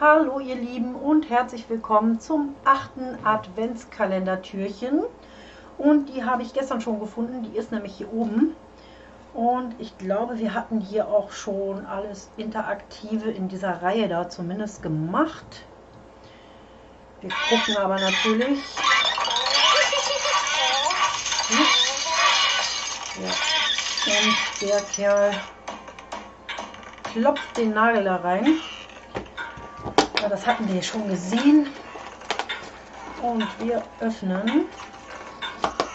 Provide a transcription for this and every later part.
Hallo ihr Lieben und herzlich willkommen zum achten Adventskalender-Türchen. Und die habe ich gestern schon gefunden, die ist nämlich hier oben. Und ich glaube, wir hatten hier auch schon alles Interaktive in dieser Reihe da zumindest gemacht. Wir gucken aber natürlich. Ja. Und der Kerl klopft den Nagel da rein. Ja, das hatten wir schon gesehen. Und wir öffnen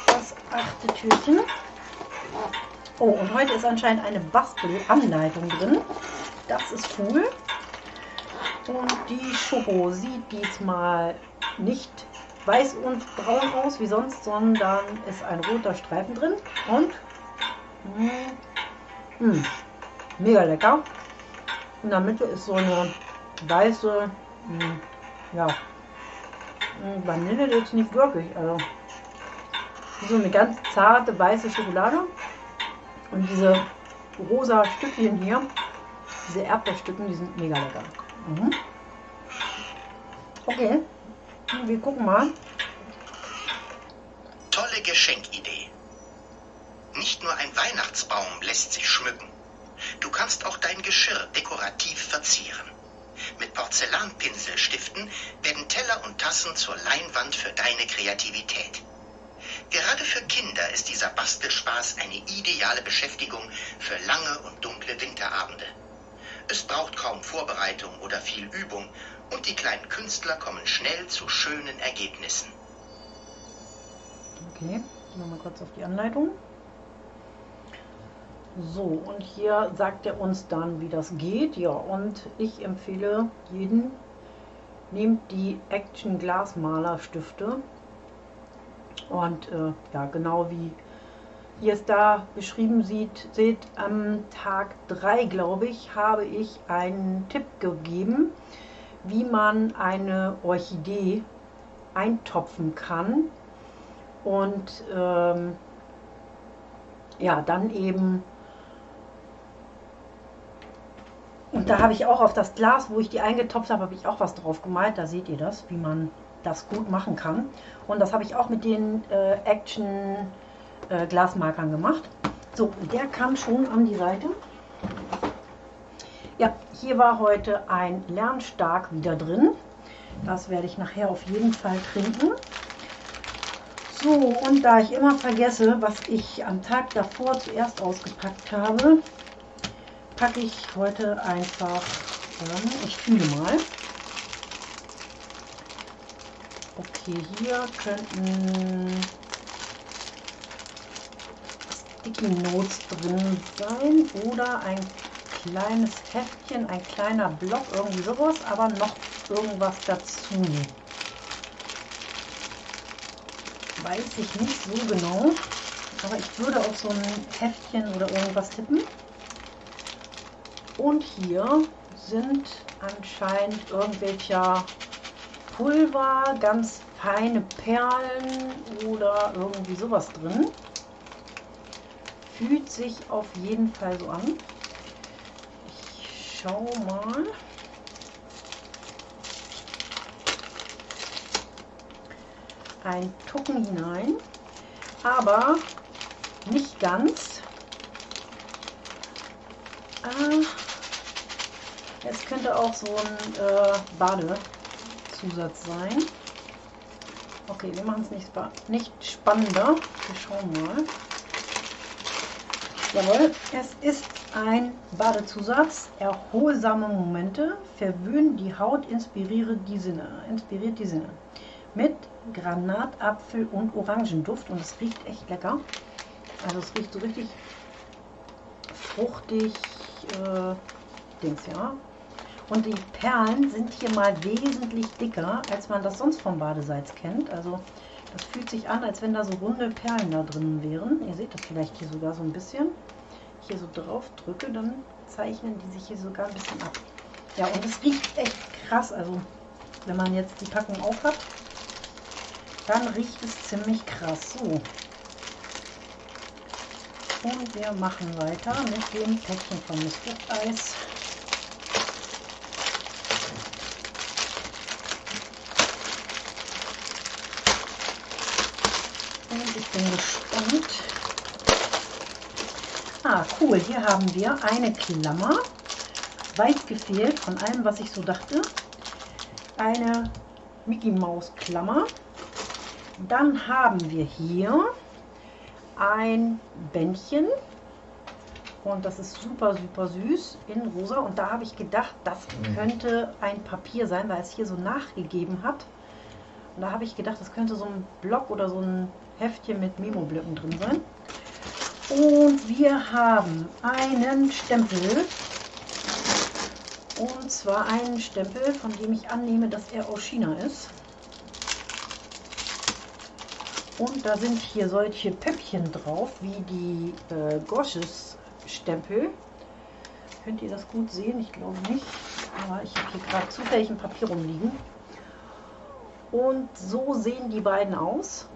das achte Türchen. Oh, und heute ist anscheinend eine Bastelanleitung drin. Das ist cool. Und die Schoko sieht diesmal nicht weiß und braun aus wie sonst, sondern ist ein roter Streifen drin. Und mh, hm, mh, mega lecker. In der Mitte ist so eine weiße, mh, hm, ja, Vanille jetzt nicht wirklich. Also so eine ganz zarte weiße Schokolade. Und diese rosa Stückchen hier, diese Erdbeerstücken, die sind mega lecker. Mhm. Okay, wir gucken mal. Tolle Geschenkidee. Nicht nur ein Weihnachtsbaum lässt sich schmücken. Du kannst auch dein Geschirr dekorativ verzieren. Mit Porzellanpinselstiften werden Teller und Tassen zur Leinwand für deine Kreativität. Gerade für Kinder ist dieser Bastelspaß eine ideale Beschäftigung für lange und dunkle Winterabende. Es braucht kaum Vorbereitung oder viel Übung und die kleinen Künstler kommen schnell zu schönen Ergebnissen. Okay, gehen wir mal kurz auf die Anleitung. So, und hier sagt er uns dann, wie das geht. Ja, und ich empfehle jeden, nehmt die Action Glasmaler Stifte und äh, ja, genau wie ihr es da beschrieben sieht, seht, am Tag 3, glaube ich, habe ich einen Tipp gegeben, wie man eine Orchidee eintopfen kann und ähm, ja, dann eben und da habe ich auch auf das Glas, wo ich die eingetopft habe, habe ich auch was drauf gemalt. Da seht ihr das, wie man das gut machen kann. Und das habe ich auch mit den äh, Action äh, Glasmarkern gemacht. So, der kam schon an die Seite. Ja, hier war heute ein Lernstark wieder drin. Das werde ich nachher auf jeden Fall trinken. So, und da ich immer vergesse, was ich am Tag davor zuerst ausgepackt habe, packe ich heute einfach, ähm, ich fühle mal, Okay, hier könnten Sticky Notes drin sein oder ein kleines Heftchen, ein kleiner Block, irgendwie sowas, aber noch irgendwas dazu. Weiß ich nicht so genau, aber ich würde auf so ein Heftchen oder irgendwas tippen. Und hier sind anscheinend irgendwelcher Pulver, ganz feine Perlen oder irgendwie sowas drin. Fühlt sich auf jeden Fall so an. Ich schau mal. Ein Tucken hinein, aber nicht ganz. Ah, es könnte auch so ein äh, Bade Zusatz sein. Okay, wir machen es nicht, nicht spannender. Wir schauen mal. Jawohl, es ist ein Badezusatz. Erholsame Momente verwöhnen die Haut, inspiriere die Sinne, inspiriert die Sinne. Mit Granatapfel und Orangenduft und es riecht echt lecker. Also es riecht so richtig fruchtig, äh, Dings, ja. Und die Perlen sind hier mal wesentlich dicker, als man das sonst vom Badesalz kennt. Also das fühlt sich an, als wenn da so runde Perlen da drin wären. Ihr seht das vielleicht hier sogar so ein bisschen. Hier so drauf drücke, dann zeichnen die sich hier sogar ein bisschen ab. Ja, und es riecht echt krass. Also wenn man jetzt die Packung auf hat, dann riecht es ziemlich krass. So, Und wir machen weiter mit dem Päckchen von Miss Eis. Und ich bin gespannt. Ah, cool. Hier haben wir eine Klammer. Weit gefehlt von allem, was ich so dachte. Eine Mickey Maus Klammer. Dann haben wir hier ein Bändchen und das ist super, super süß in rosa. Und da habe ich gedacht, das mhm. könnte ein Papier sein, weil es hier so nachgegeben hat. Und da habe ich gedacht, das könnte so ein Block oder so ein Heftchen mit Memo-Blöcken drin sein. Und wir haben einen Stempel. Und zwar einen Stempel, von dem ich annehme, dass er aus China ist. Und da sind hier solche Pöppchen drauf, wie die äh, Gosches Stempel. Könnt ihr das gut sehen? Ich glaube nicht. Aber ich habe hier gerade zufällig ein Papier rumliegen. Und so sehen die beiden aus.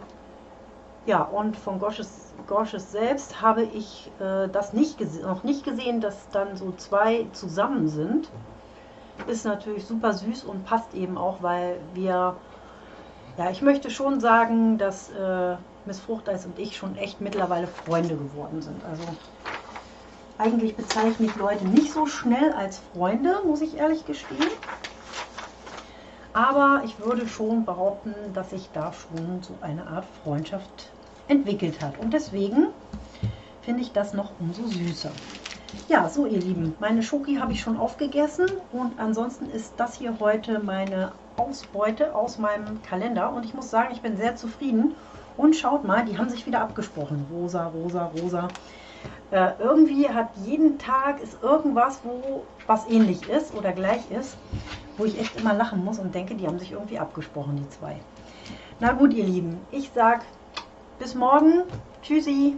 Ja, und von Gosches, Gosches selbst habe ich äh, das nicht noch nicht gesehen, dass dann so zwei zusammen sind. Ist natürlich super süß und passt eben auch, weil wir ja, ich möchte schon sagen, dass äh, Miss Fruchteis und ich schon echt mittlerweile Freunde geworden sind. Also eigentlich bezeichne ich Leute nicht so schnell als Freunde, muss ich ehrlich gestehen. Aber ich würde schon behaupten, dass sich da schon so eine Art Freundschaft entwickelt hat. Und deswegen finde ich das noch umso süßer. Ja, so ihr Lieben, meine Schoki habe ich schon aufgegessen und ansonsten ist das hier heute meine Ausbeute aus meinem Kalender und ich muss sagen, ich bin sehr zufrieden. Und schaut mal, die haben sich wieder abgesprochen. Rosa, rosa, rosa. Äh, irgendwie hat jeden Tag ist irgendwas, wo was ähnlich ist oder gleich ist, wo ich echt immer lachen muss und denke, die haben sich irgendwie abgesprochen, die zwei. Na gut, ihr Lieben, ich sag bis morgen. Tschüssi.